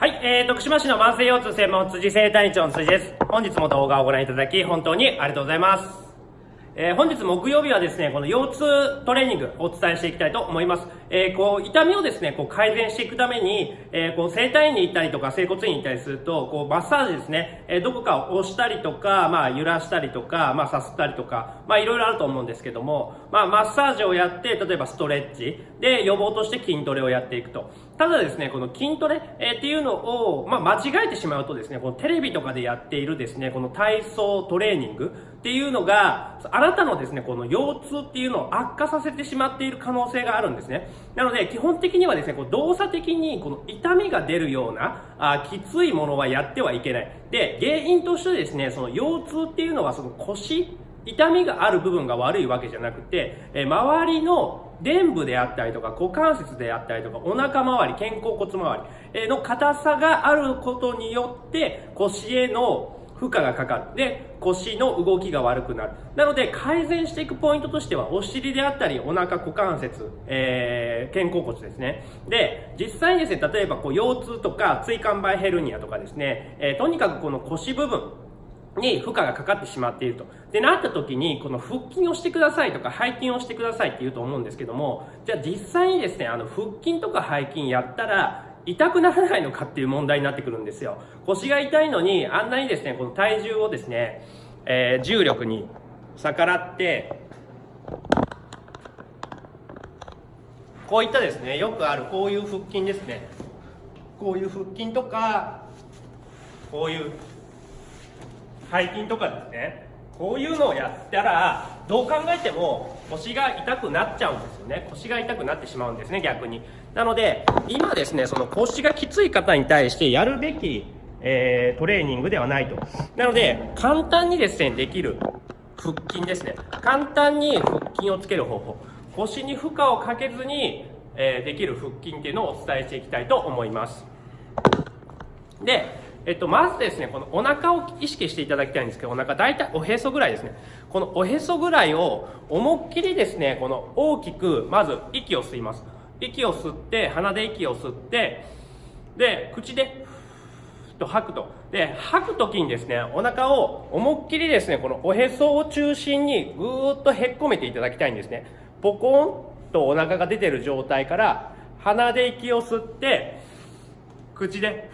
はい、えー、徳島市の慢性腰痛専門辻生体院長の辻です。本日も動画をご覧いただき、本当にありがとうございます。えー、本日木曜日はですね、この腰痛トレーニングお伝えしていきたいと思います。えー、こう、痛みをですね、こう改善していくために、えー、こう、整体院に行ったりとか、整骨院に行ったりすると、こう、マッサージですね、えどこかを押したりとか、まあ、揺らしたりとか、まあ、さすったりとか、まあ、いろいろあると思うんですけども、まあ、マッサージをやって、例えばストレッチで予防として筋トレをやっていくと。ただですね、この筋トレ、えっていうのを、まあ、間違えてしまうとですね、このテレビとかでやっているですね、この体操トレーニングっていうのが、あなたのですね、この腰痛っていうのを悪化させてしまっている可能性があるんですね。なので、基本的にはですね、こう動作的にこの痛みが出るような、あきついものはやってはいけない。で、原因としてですね、その腰痛っていうのはその腰、痛みがある部分が悪いわけじゃなくて、え周りの臀部であったりとか股関節であったりとかお腹周り、肩甲骨周りの硬さがあることによって腰への負荷がかかって腰の動きが悪くなる。なので改善していくポイントとしてはお尻であったりお腹股関節、えー、肩甲骨ですね。で、実際にですね、例えばこう腰痛とか椎間板ヘルニアとかですね、えー、とにかくこの腰部分、に負荷がかかってしまっていると。で、なった時に、この腹筋をしてくださいとか、背筋をしてくださいって言うと思うんですけども、じゃあ実際にですね、あの、腹筋とか背筋やったら、痛くならないのかっていう問題になってくるんですよ。腰が痛いのに、あんなにですね、この体重をですね、えー、重力に逆らって、こういったですね、よくあるこういう腹筋ですね。こういう腹筋とか、こういう背筋とかですね、こういうのをやったら、どう考えても腰が痛くなっちゃうんですよね。腰が痛くなってしまうんですね、逆に。なので、今ですね、その腰がきつい方に対してやるべき、えー、トレーニングではないと。なので、簡単にですね、できる腹筋ですね。簡単に腹筋をつける方法。腰に負荷をかけずに、えー、できる腹筋っていうのをお伝えしていきたいと思います。で、えっと、まずですね、このお腹を意識していただきたいんですけど、お腹大体おへそぐらいですね。このおへそぐらいを思いっきりですね、この大きく、まず息を吸います。息を吸って、鼻で息を吸って、で、口で、と吐くと。で、吐くときにですね、お腹を思いっきりですね、このおへそを中心にぐーっとへっこめていただきたいんですね。ポコンとお腹が出てる状態から、鼻で息を吸って、口で、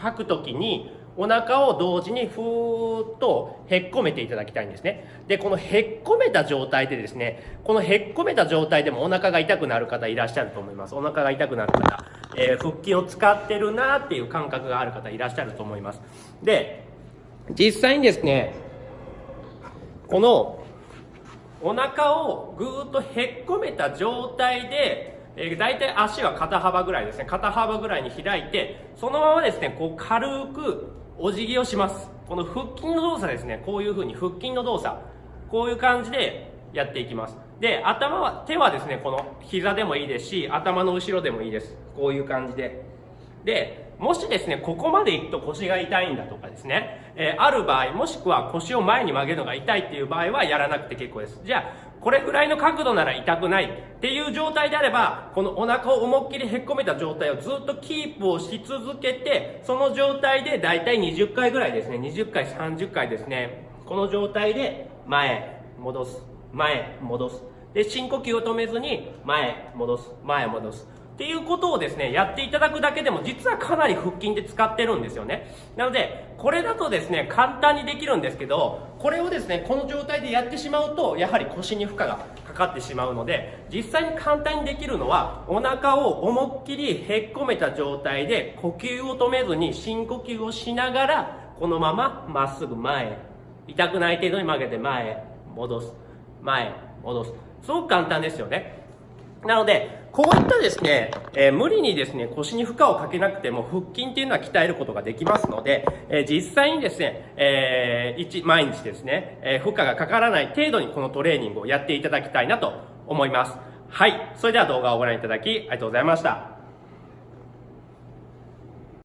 吐くときにお腹を同時にふーっとへっこめていただきたいんですね。で、このへっこめた状態でですね、このへっこめた状態でもお腹が痛くなる方いらっしゃると思います。お腹が痛くなる方、えー、腹筋を使ってるなっていう感覚がある方いらっしゃると思います。で、実際にですね、このお腹をぐーっとへっこめた状態でえー、大体足は肩幅ぐらいですね。肩幅ぐらいに開いて、そのままですね、こう軽くお辞儀をします。この腹筋の動作ですね。こういう風に腹筋の動作。こういう感じでやっていきます。で、頭は、手はですね、この膝でもいいですし、頭の後ろでもいいです。こういう感じで。で、もしですね、ここまで行くと腰が痛いんだとかですね、えー、ある場合、もしくは腰を前に曲げるのが痛いっていう場合はやらなくて結構です。じゃあ、これぐらいの角度なら痛くないっていう状態であれば、このお腹を思いっきりへっこめた状態をずっとキープをし続けて、その状態でだいたい20回ぐらいですね、20回、30回ですね、この状態で前、戻す、前、戻す。で、深呼吸を止めずに、前、戻す、前、戻す。っていうことをですね、やっていただくだけでも実はかなり腹筋で使ってるんですよね。なので、これだとですね、簡単にできるんですけど、これをですね、この状態でやってしまうと、やはり腰に負荷がかかってしまうので、実際に簡単にできるのは、お腹を思いっきりへっこめた状態で、呼吸を止めずに深呼吸をしながら、このまままっすぐ前、痛くない程度に曲げて前へ、戻す、前、戻す。すごく簡単ですよね。なので、こういったですね、えー、無理にですね、腰に負荷をかけなくても腹筋っていうのは鍛えることができますので、えー、実際にですね、えー、一、毎日ですね、え負荷がかからない程度にこのトレーニングをやっていただきたいなと思います。はい。それでは動画をご覧いただきありがとうございました。